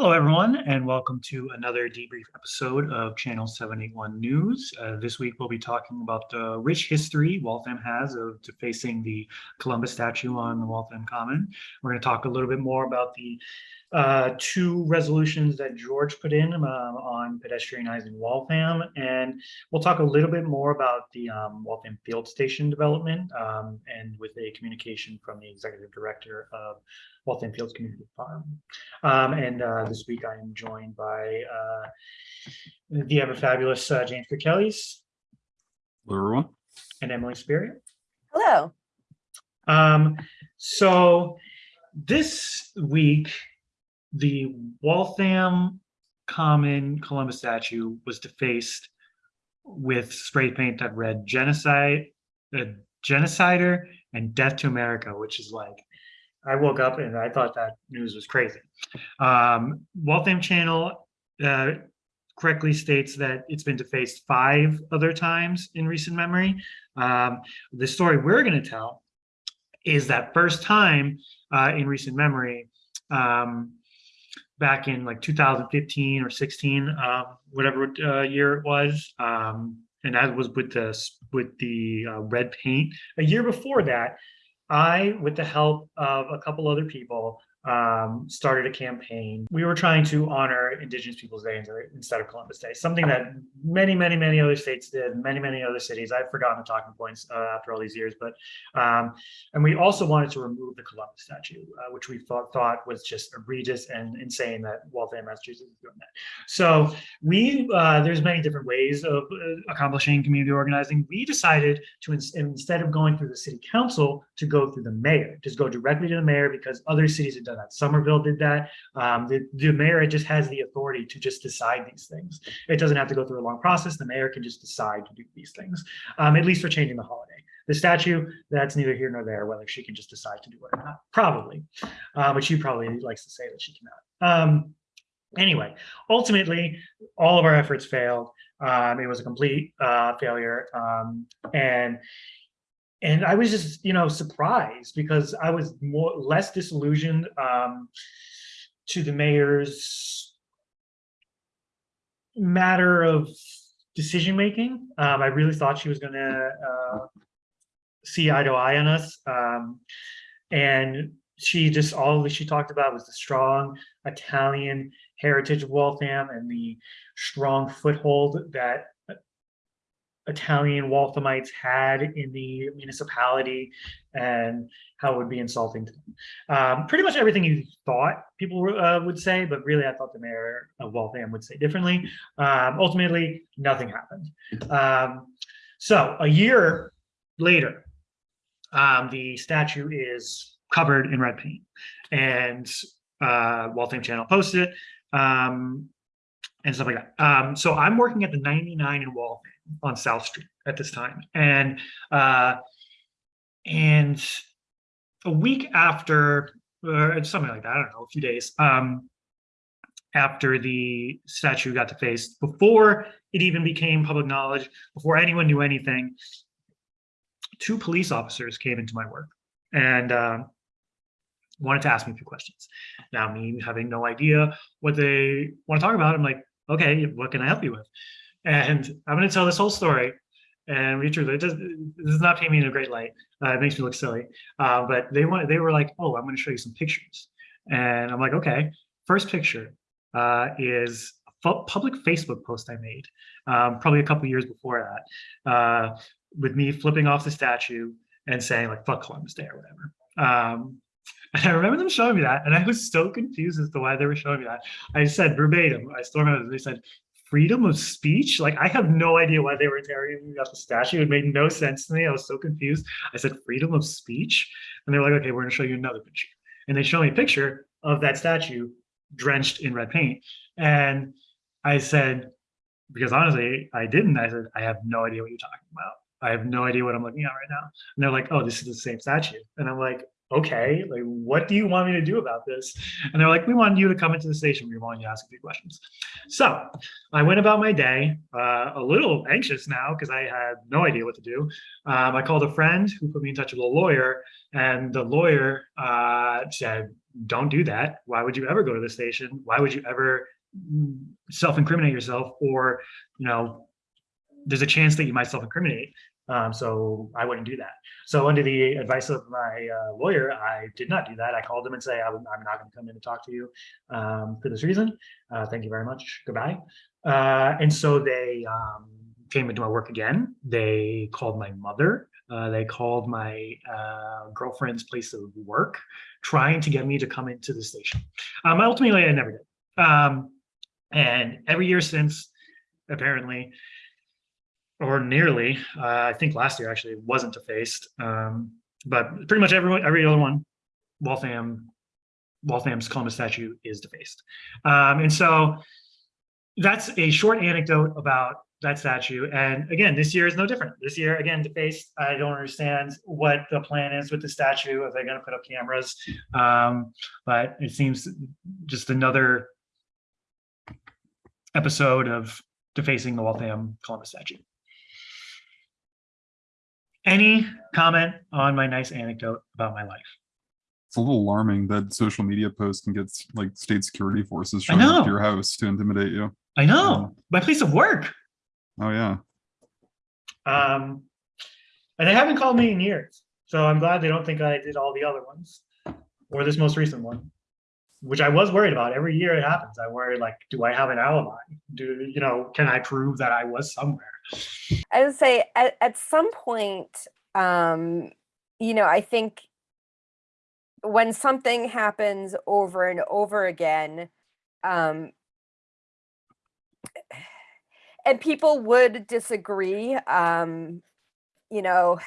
Hello, everyone, and welcome to another debrief episode of Channel 781 News. Uh, this week, we'll be talking about the rich history Waltham has of defacing the Columbus statue on the Waltham Common. We're going to talk a little bit more about the uh, two resolutions that George put in um, on pedestrianizing Waltham. And we'll talk a little bit more about the um, Waltham Field Station development um, and with a communication from the executive director of Waltham Fields Community Farm. Um, and uh, this week I am joined by uh, the ever fabulous uh, James Kirkellis. Hello, everyone. And Emily Spirit. Hello. Um, so this week, the Waltham Common Columbus statue was defaced with spray paint that read genocide, uh, genocider and death to America, which is like, I woke up and I thought that news was crazy. Um, Waltham Channel uh, correctly states that it's been defaced five other times in recent memory. Um, the story we're going to tell is that first time uh, in recent memory, um, back in like 2015 or 16, uh, whatever uh, year it was. Um, and that was with the, with the uh, red paint. A year before that, I, with the help of a couple other people, um, started a campaign. We were trying to honor Indigenous Peoples Day instead of Columbus Day, something that many, many, many other states did, many, many other cities. I've forgotten the talking points uh, after all these years, but um, and we also wanted to remove the Columbus statue, uh, which we thought thought was just egregious and insane that Waltham, Massachusetts is doing that. So we uh, there's many different ways of uh, accomplishing community organizing. We decided to instead of going through the city council to go through the mayor, just go directly to the mayor because other cities have done that. Somerville did that. Um, the, the mayor just has the authority to just decide these things. It doesn't have to go through a long process. The mayor can just decide to do these things, um, at least for changing the holiday. The statue, that's neither here nor there, whether she can just decide to do it or not, probably. Uh, but she probably likes to say that she cannot. Um, anyway, ultimately, all of our efforts failed. Um, it was a complete uh, failure. Um, and and I was just, you know, surprised because I was more less disillusioned um, to the mayor's matter of decision making. Um, I really thought she was going to uh, see eye to eye on us, um, and she just all she talked about was the strong Italian heritage of Waltham and the strong foothold that Italian Walthamites had in the municipality and how it would be insulting to them. Um, pretty much everything you thought people uh, would say, but really I thought the mayor of Waltham would say differently. Um, ultimately, nothing happened. Um, so a year later, um, the statue is covered in red paint and uh, Waltham Channel posted it um, and stuff like that. Um, so I'm working at the 99 in Waltham on South Street at this time. And uh, and a week after, or something like that, I don't know, a few days um, after the statue got defaced, before it even became public knowledge, before anyone knew anything, two police officers came into my work and uh, wanted to ask me a few questions. Now, me having no idea what they want to talk about, I'm like, okay, what can I help you with? And I'm going to tell this whole story. And be true, it does, it does not paint me in a great light. Uh, it makes me look silly. Uh, but they want, they were like, oh, I'm going to show you some pictures. And I'm like, okay. First picture uh, is a public Facebook post I made, um, probably a couple years before that, uh, with me flipping off the statue and saying like, fuck Columbus Day or whatever. Um, and I remember them showing me that, and I was so confused as to why they were showing me that. I said verbatim, I still remember, they said, freedom of speech? Like, I have no idea why they were tearing me about the statue. It made no sense to me. I was so confused. I said, freedom of speech? And they're like, okay, we're gonna show you another picture. And they show me a picture of that statue drenched in red paint. And I said, because honestly, I didn't. I said, I have no idea what you're talking about. I have no idea what I'm looking at right now. And they're like, oh, this is the same statue. And I'm like, okay, like, what do you want me to do about this? And they're like, we want you to come into the station. We want you to ask a few questions. So I went about my day, uh, a little anxious now because I had no idea what to do. Um, I called a friend who put me in touch with a lawyer and the lawyer uh, said, don't do that. Why would you ever go to the station? Why would you ever self-incriminate yourself or, you know, there's a chance that you might self-incriminate. Um, so I wouldn't do that. So under the advice of my uh, lawyer, I did not do that. I called them and say, I'm, I'm not going to come in and talk to you um, for this reason. Uh, thank you very much. Goodbye. Uh, and so they um, came into my work again. They called my mother. Uh, they called my uh, girlfriend's place of work, trying to get me to come into the station. Um, ultimately, I never did. Um, and every year since, apparently, or nearly, uh, I think last year actually wasn't defaced, um, but pretty much everyone, every other one, Waltham, Waltham's Columbus statue is defaced. Um, and so that's a short anecdote about that statue. And again, this year is no different. This year, again, defaced. I don't understand what the plan is with the statue. Are they going to put up cameras? Um, but it seems just another episode of defacing the Waltham Columbus statue. Any comment on my nice anecdote about my life? It's a little alarming that social media posts can get like state security forces showing up to your house to intimidate you. I know, my place of work. Oh yeah. Um, and they haven't called me in years. So I'm glad they don't think I did all the other ones or this most recent one, which I was worried about. Every year it happens. I worry like, do I have an alibi? Do, you know, can I prove that I was somewhere? I would say at, at some point, um, you know, I think when something happens over and over again, um, and people would disagree, um, you know,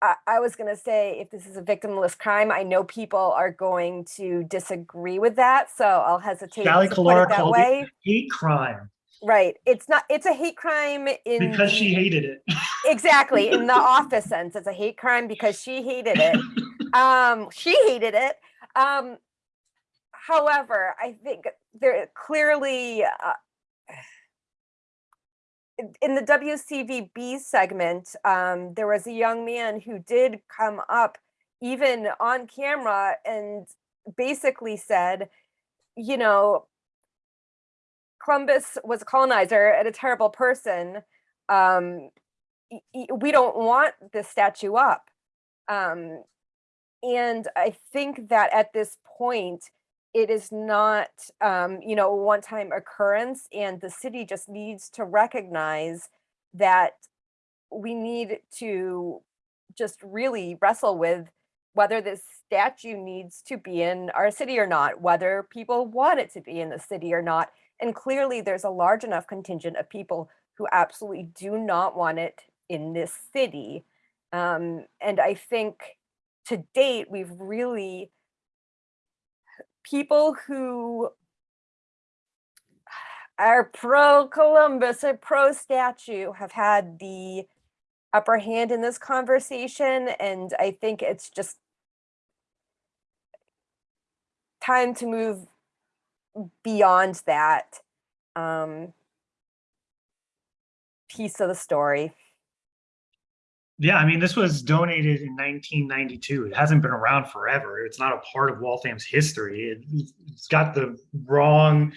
I, I was going to say if this is a victimless crime, I know people are going to disagree with that, so I'll hesitate Sally to put Kalara it that called way. it a hate crime Right. It's not, it's a hate crime in. because she hated it. Exactly, in the office sense, it's a hate crime because she hated it. Um, she hated it. Um, however, I think there clearly uh, in- in the WCVB segment, um, there was a young man who did come up even on camera and basically said, you know, Columbus was a colonizer and a terrible person. Um, we don't want this statue up. Um, and I think that at this point, it is not, um, you know, a one-time occurrence, and the city just needs to recognize that we need to just really wrestle with whether this statue needs to be in our city or not, whether people want it to be in the city or not. And clearly, there's a large enough contingent of people who absolutely do not want it in this city. Um, and I think to date, we've really, people who are pro Columbus or pro statue have had the upper hand in this conversation. And I think it's just time to move beyond that um, piece of the story. Yeah, I mean, this was donated in 1992. It hasn't been around forever. It's not a part of Waltham's history. It, it's got the wrong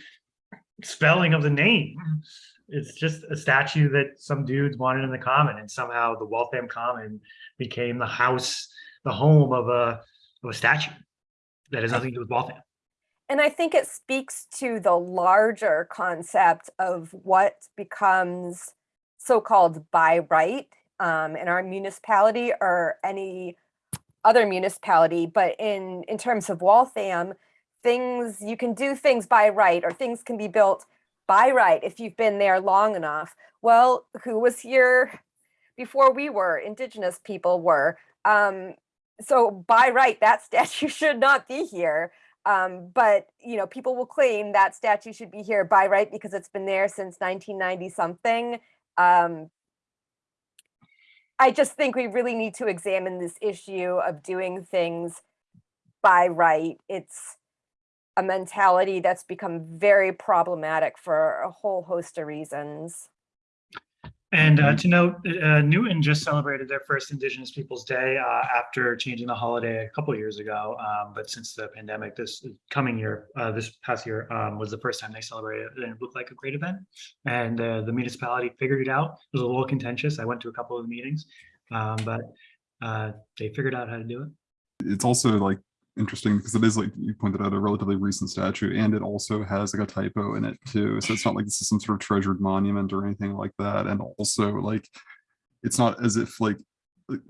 spelling of the name. It's just a statue that some dudes wanted in the common, and somehow the Waltham Common became the house, the home of a of a statue that has nothing to do with Waltham. And I think it speaks to the larger concept of what becomes so-called by right um, in our municipality or any other municipality. But in, in terms of Waltham, things, you can do things by right or things can be built by right if you've been there long enough. Well, who was here before we were? Indigenous people were. Um, so by right, that statue should not be here. Um, but you know, people will claim that statue should be here by right because it's been there since 1990 something. Um, I just think we really need to examine this issue of doing things by right. It's a mentality that's become very problematic for a whole host of reasons. And uh, to note, uh, Newton just celebrated their first Indigenous Peoples Day uh, after changing the holiday a couple of years ago. Um, but since the pandemic, this coming year, uh, this past year um, was the first time they celebrated it, and it looked like a great event. And uh, the municipality figured it out. It was a little contentious. I went to a couple of the meetings, um, but uh, they figured out how to do it. It's also like interesting because it is like you pointed out a relatively recent statue and it also has like a typo in it too. So it's not like this is some sort of treasured monument or anything like that. And also like it's not as if like it,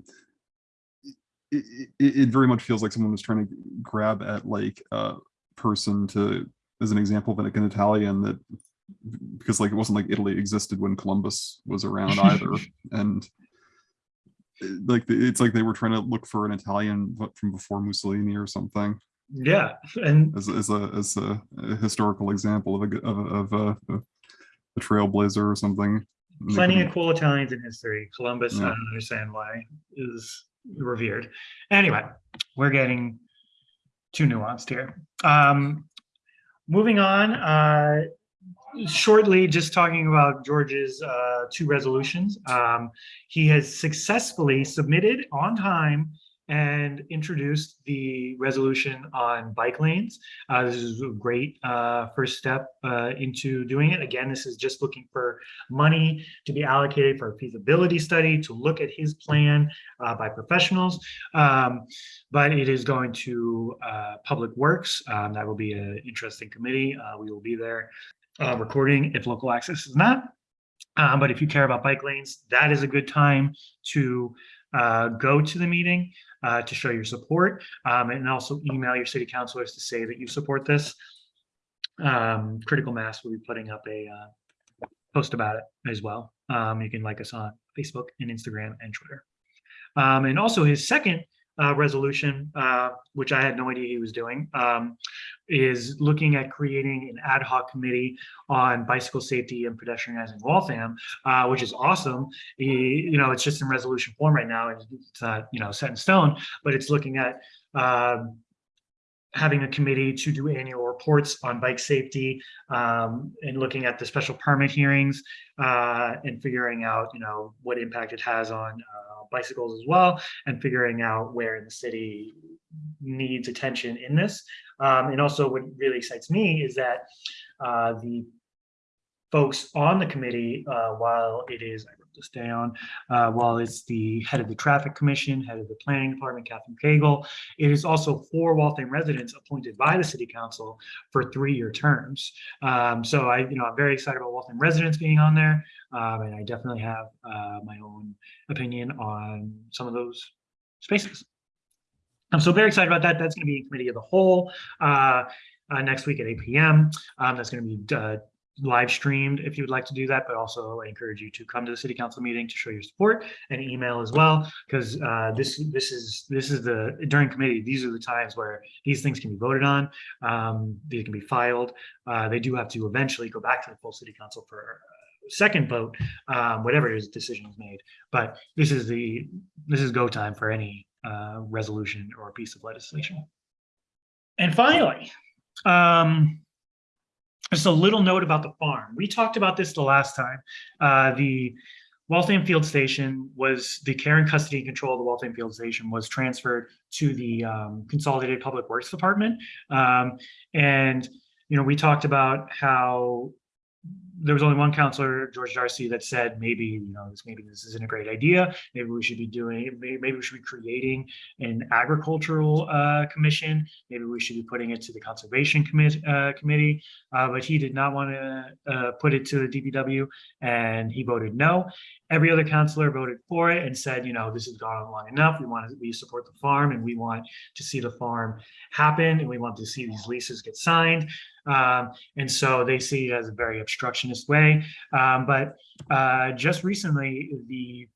it, it very much feels like someone was trying to grab at like a person to as an example of like an Italian that because like it wasn't like Italy existed when Columbus was around either. and like it's like they were trying to look for an Italian from before Mussolini or something Yeah, and as, as a as a, a historical example of a of, a- of a, a, trailblazer or something. Plenty of cool Italians in history. Columbus, I don't understand why is revered. Anyway, we're getting too nuanced here. Um, moving on, uh, shortly, just talking about George's uh, two resolutions. Um, he has successfully submitted on time and introduced the resolution on bike lanes. Uh, this is a great uh, first step uh, into doing it. Again, this is just looking for money to be allocated for a feasibility study to look at his plan uh, by professionals. Um, but it is going to uh, Public Works. Um, that will be an interesting committee. Uh, we will be there uh, recording if local access is not. Um, but if you care about bike lanes, that is a good time to uh, go to the meeting uh, to show your support um, and also email your city councilors to say that you support this. Um, Critical Mass will be putting up a uh, post about it as well. Um, you can like us on Facebook and Instagram and Twitter. Um, and also his second uh, resolution, uh, which I had no idea he was doing, um, is looking at creating an ad hoc committee on bicycle safety and pedestrianizing Waltham, uh, which is awesome. Y- You know, it's just in resolution form right now. It's not, you know, set in stone, but it's looking at um, having a committee to do annual reports on bike safety um, and looking at the special permit hearings uh, and figuring out, you know, what impact it has on uh, bicycles as well, and figuring out where in the city needs attention in this. Um, and also, what really excites me is that uh, the folks on the committee, uh, while it is, This down, uh, while it's the head of the traffic commission, head of the planning department, Catherine Cagle, it is also four Waltham residents appointed by the city council for three-year terms. Um, so I, you know, I'm very excited about Waltham residents being on there. Um, and I definitely have, uh, my own opinion on some of those spaces. I'm so very excited about that. That's going to be in committee of the whole, uh, uh, next week at eight PM. Um, that's going to be, uh, live streamed if you would like to do that, but also I encourage you to come to the city council meeting to show your support and email as well. Because uh, this this is this is the during committee, these are the times where these things can be voted on. Um, they can be filed. Uh, they do have to eventually go back to the full city council for a second vote, um, whatever his decision is made. But this is the this is go time for any uh, resolution or piece of legislation. And finally, um, just a little note about the farm. We talked about this the last time. Uh, the Waltham Field Station was, the care and custody and control of the Waltham Field Station was transferred to the um, Consolidated Public Works Department. Um, and, you know, we talked about how there was only one counselor, George Darcy, that said maybe, you know, this maybe this isn't a great idea. Maybe we should be doing, maybe, we should be creating an agricultural uh, commission. Maybe we should be putting it to the conservation commit, uh, committee. Uh, but he did not want to uh, put it to the DPW, and he voted no. Every other counselor voted for it and said, you know, this has gone on long enough. We want to, we support the farm, and we want to see the farm happen, and we want to see these leases get signed. Um, and so they see it as a very obstructionist way. Um, but uh, just recently, the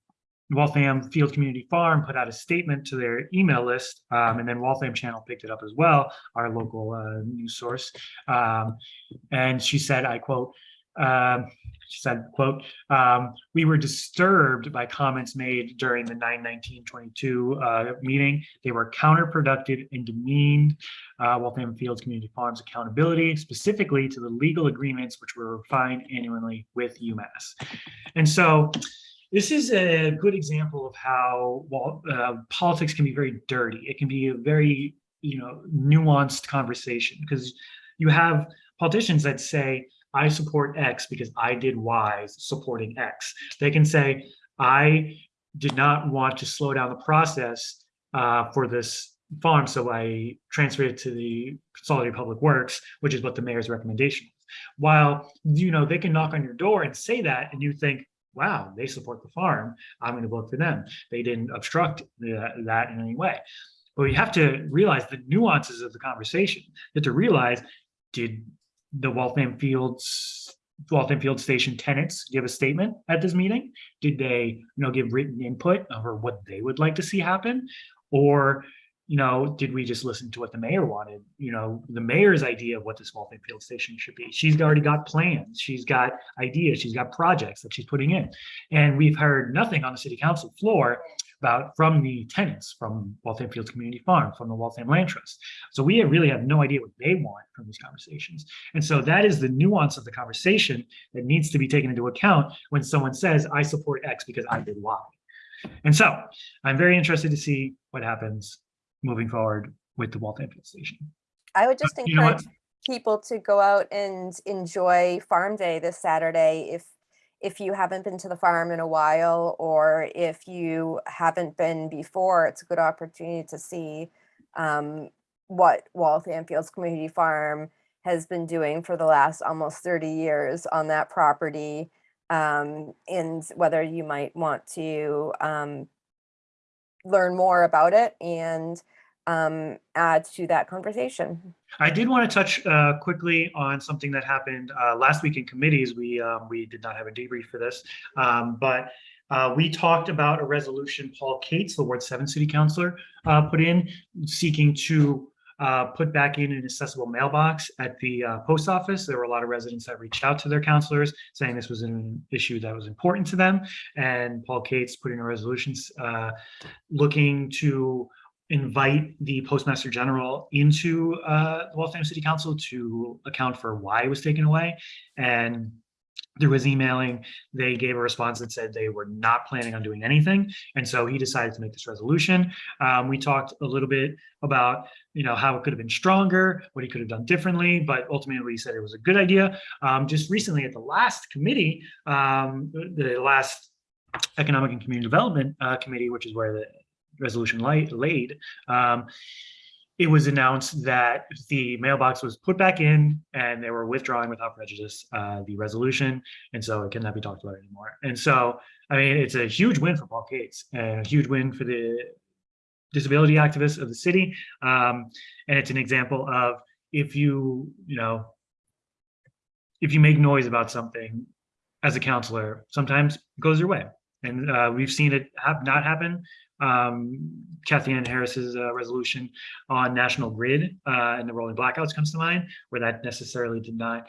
Waltham Field Community Farm put out a statement to their email list, um, and then Waltham Channel picked it up as well, our local uh, news source. Um, and she said, I quote, um, she said, quote, um, we were disturbed by comments made during the 9-19-22 uh, meeting. They were counterproductive and demeaned uh, Waltham Fields Community Farms accountability, specifically to the legal agreements which were refined annually with UMass. And so this is a good example of how well, uh, politics can be very dirty. It can be a very, you know, nuanced conversation because you have politicians that say, I support X because I did Y supporting X. They can say, I did not want to slow down the process uh, for this farm, so I transferred it to the Consolidated Public Works, which is what the mayor's recommendation was. While, you know, they can knock on your door and say that, and you think, wow, they support the farm, I'm going to vote for them. They didn't obstruct the, that in any way. But you have to realize the nuances of the conversation. You have to realize, did the Waltham Fields, Waltham Field Station tenants give a statement at this meeting? Did they, you know, give written input over what they would like to see happen? Or, you know, did we just listen to what the mayor wanted? You know, the mayor's idea of what this Waltham Field Station should be. She's already got plans. She's got ideas. She's got projects that she's putting in. And we've heard nothing on the city council floor about from the tenants from Waltham Fields Community Farm, from the Waltham Land Trust. So we really have no idea what they want from these conversations. And so that is the nuance of the conversation that needs to be taken into account when someone says, I support X because I did Y. And so I'm very interested to see what happens moving forward with the Waltham Field Station. I would just You know encourage people to go out and enjoy Farm Day this Saturday if if you haven't been to the farm in a while or if you haven't been before, it's a good opportunity to see um, what Waltham Fields Community Farm has been doing for the last almost 30 years on that property um, and whether you might want to um, learn more about it and um, add to that conversation. I did want to touch uh, quickly on something that happened uh, last week in committees. We um, we did not have a debrief for this, um, but uh, we talked about a resolution Paul Katz, the Ward Seven City Councilor, uh, put in seeking to uh, put back in an accessible mailbox at the uh, post office. There were a lot of residents that reached out to their counselors saying this was an issue that was important to them, and Paul Katz put in a resolution looking to invite the postmaster general into uh, the Waltham City Council to account for why it was taken away. And through his emailing, they gave a response that said they were not planning on doing anything. And so he decided to make this resolution. Um, we talked a little bit about, you know, how it could have been stronger, what he could have done differently, but ultimately he said it was a good idea. Um, just recently at the last committee, um, the last Economic and Community Development uh, Committee, which is where the resolution light laid, um, it was announced that the mailbox was put back in and they were withdrawing without prejudice uh, the resolution. And so it cannot be talked about anymore. And so, I mean, it's a huge win for Paul Katz and a huge win for the disability activists of the city. Um, and it's an example of if you, you know, if you make noise about something as a counselor, sometimes it goes your way. And uh, we've seen it have not happen um, Cathyann Harris's uh, resolution on National Grid uh, and the rolling blackouts comes to mind, where that necessarily did not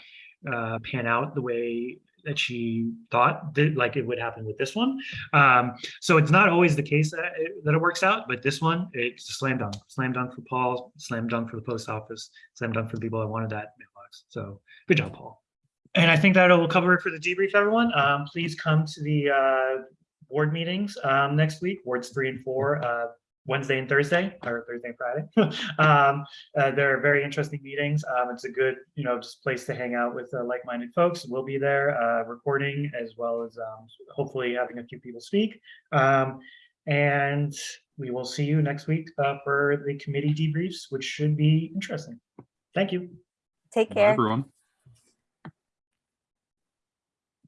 uh, pan out the way that she thought that like it would happen with this one. Um, so it's not always the case that it, that it works out, but this one, it's a slam dunk, slam dunk for Paul, slam dunk for the post office, slam dunk for the people that wanted that mailbox. So good job, Paul. And I think that'll cover it for the debrief, everyone. Um, please come to the uh, board meetings um, next week, wards three and four, uh, Wednesday and Thursday, or Thursday and Friday. um, uh, they're very interesting meetings. Um, it's a good, you know, just place to hang out with uh, like-minded folks. We'll be there uh, recording as well as um, hopefully having a few people speak. Um, and we will see you next week uh, for the committee debriefs, which should be interesting. Thank you. Take Bye, care. everyone.